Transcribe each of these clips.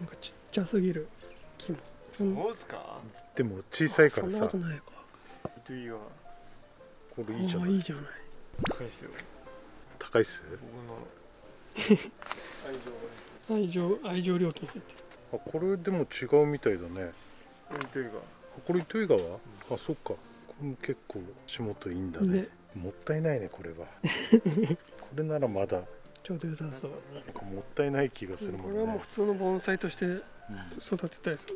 なんかちっちゃすぎる。木もそんそうっすか？でも小さいかそんならさことないか。これいいじゃない。いいじゃない。高いっすよ。高いっす？僕の。愛情愛情愛情料金入ってる。あこれでも違うみたいだね。これ糸魚川、あそっか。これも結構足元いいんだね。ね。もったいないねこれは。これならまだちょうど良さそう。なんかもったいない気がするもんこれはもうね普通の盆栽としてうん育てたいです。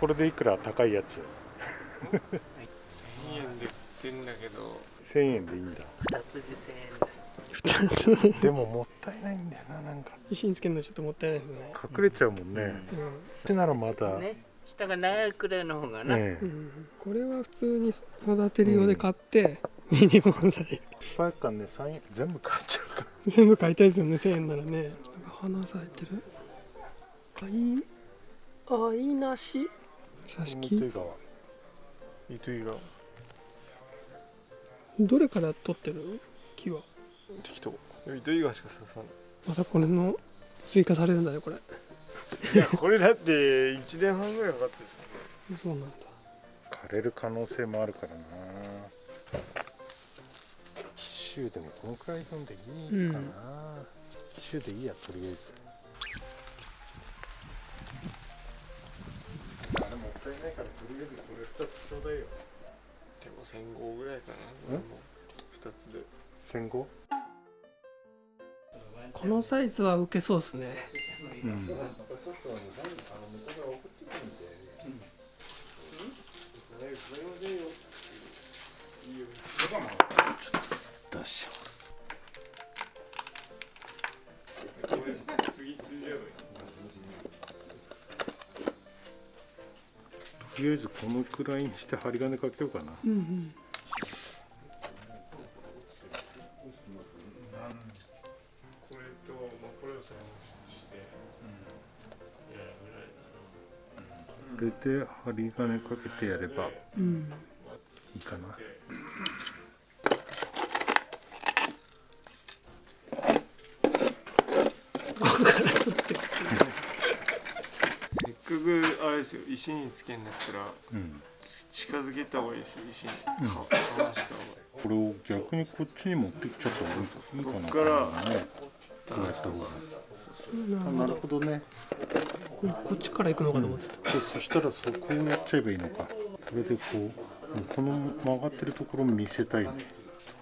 これでいくら高いやつ？1000円で売ってんだけど。1000円でいいんだ。二つで1000円だ。2つでももったいないんだよななんか。石につけるのちょっともったいないですね。隠れちゃうもんね、うん。それならまだ、ね。下が長いくらいの方がな、ねうんこれは普通に育てる用で買って、ミニ盆栽いっぱいかね3円全部買っちゃうか全部買いたいですよね1000円ならねなんか花咲いてるあいいあいい梨挿し木糸魚糸井がどれから取ってる木は適当糸井がしか刺さないまたこれの追加されるんだねこれいやこれだって1年半ぐらいかかってるでしそうなんだ枯れる可能性もあるからな紀州でもこのくらい飲んでいいかな、紀州でいいやとりあえず。あれもったいないからとりあえずこれ2つちょうだいよ。ょでも1005ぐらいかな。もう2つで。戦後？このサイズは受けそうですね。うんとりあえずこのくらいにして針金かけようかな。うんうん。これで針金かけてやればうんいいかな。せっかくあれですよ。石につけんだったらうん。近づけた方がいいですよ石に。うん。か離した方がいい。これを逆にこっちに持ってきちゃった方がいい。かなそっからねこうやった方がなるほどあなるほどね。こっちから行くのかと思ってた、そうそしたらそこをやっちゃえばいいのか。これでこうこの曲がってるところを見せたいね。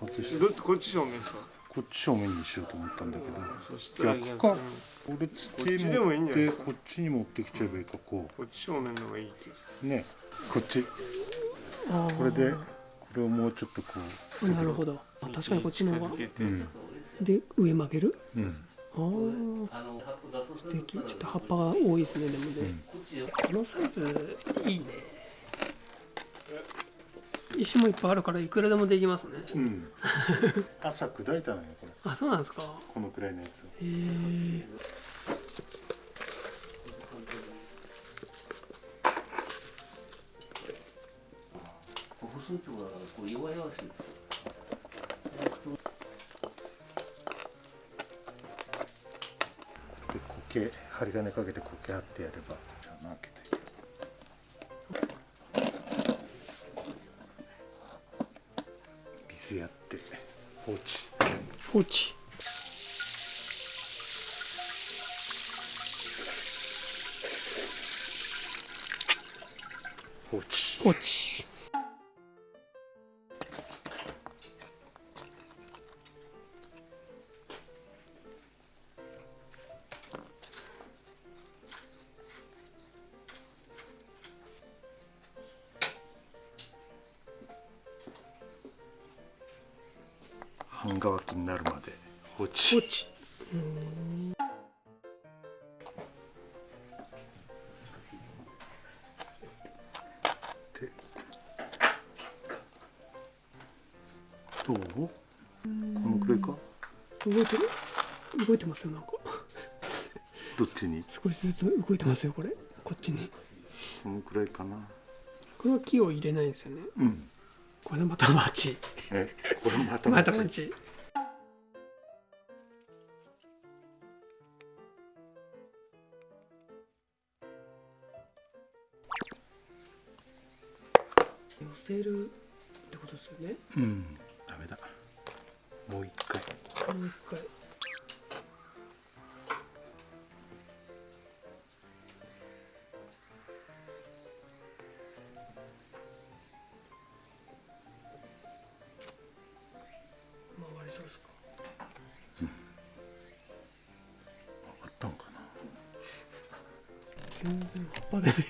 外して。どっちこっち正面ですかこっち正面にしようと思ったんだけど逆か？にこれつこっちでもいいんじゃないですか？こっちに持ってきちゃえばいいかここっち正面の方がいいってですう。ねこっち。これでこれをもうちょっとこなるほど。あ確かにこっちの方が。ううん。で上曲げる？うん。ああ素敵。ちょっと葉っぱが多いですねでもね、うん。このサイズいいね石もいっぱいあるからいくらでもできますね。うん。朝砕いたのよこれ。あそうなんですか。このくらいのやつ。をへえ細いところがこう弱々しいで苔針金かけて苔貼ってやれば穴開けて水やって。放置。放置。放置。放置乾きになるまで。放放置。どう？このくらいか？動いてる？動いてますよなんか。どっちに？少しずつ動いてますよこれ。こっちに。このくらいかな。これは木を入れないんですよね。うん。これまたマチえ？これまたまたマチせるってことですよね。うんダメだ。もう一回。もう一回。回りそうですか？あったんかな？全然葉っぱで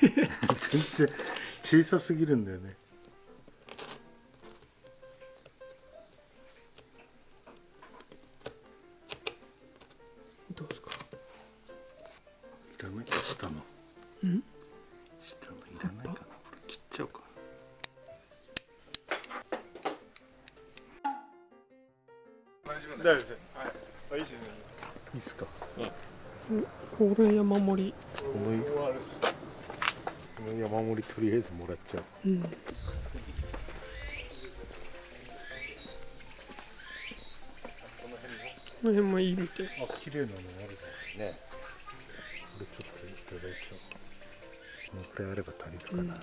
全然小さすぎるんだよねうん。下のいらないかな。これ切っちゃおうか大丈夫です。はい。あいいですね。いいっすか。これ山盛り。このこの山盛りとりあえずもらっちゃう。うん。この辺もいいみたい。あ綺麗なのあるね。これちょっといただいちゃおうこのくらいあれば足りるかな、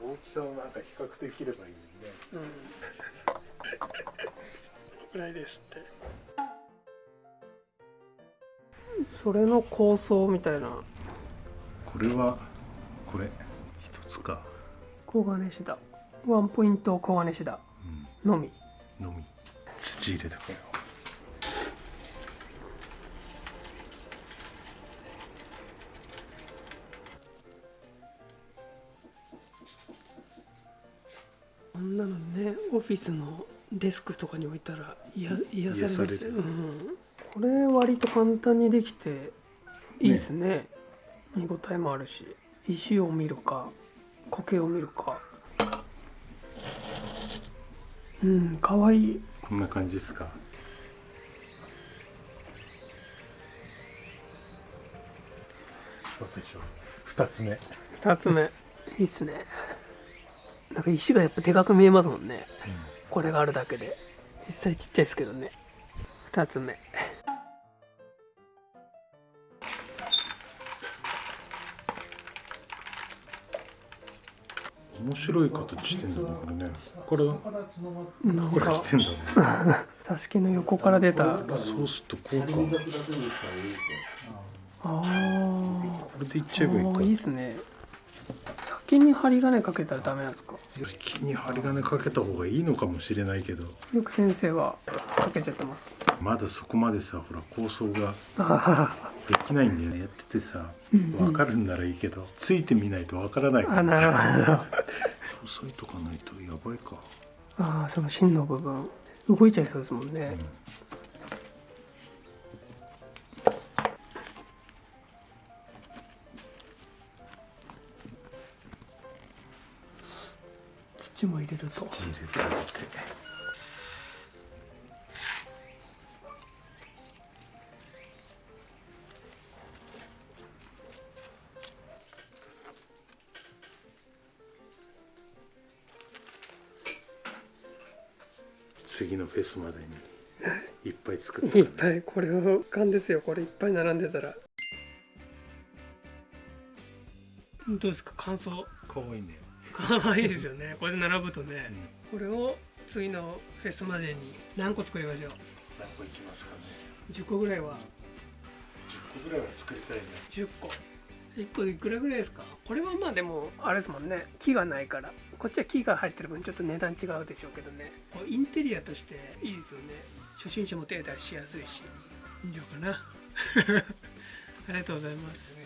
大きさをなんか比較できればいいね。うん。ぐらいですってそれの構想みたいな。これはこれ。一つか。黄金シダワンポイント黄金シダのみ。のみ。土入れだからこんなのねオフィスのデスクとかに置いたら癒癒されますよ、癒されるうん、これ割と簡単にできていいですね。見応えもあるし。石を見るか苔を見るか。うんかわいい。こんな感じですか？そうでしょ二つ目。2つ目。いいっすね。なんか石がやっぱでかく見えますもんね、これがあるだけで。実際ちっちゃいですけどね。2つ目面白い形してんだねこれね。これなんこれか来てんだね。座敷の横から出た。そうするとこうか。車輪が2つにしたらいいですよあこれでいっーちゃえばいいか。いいっすね。先に針金かけたらダメなんですか？先に針金かけた方がいいのかもしれないけど。よく先生はかけちゃってます。まだそこまでさほら構想が。あ できないんだよね。やっててさ分かるんならいいけどついてみないと分からないーあなるほど。押さえとかないとやばいか。ああその芯の部分。動いちゃいそうですもんね、土も入れると。入れて次のフェスまでにいっぱい作っていっぱいこれは勘ですよ。これいっぱい並んでたら。どうですか？感想かわいいね。可愛いですよね。これで並ぶとね、これを次のフェスまでに何個作りましょう？何個いきますかね。10個ぐらいは。10個ぐらいは作りたいね。10個1個いくらぐらいですか？これはまあでもあれですもんね。木がないから。こっちは木が入ってる分ちょっと値段違うでしょうけどね。こうインテリアとしていいですよね。初心者も手出しやすいし。いいのかな？ありがとうございます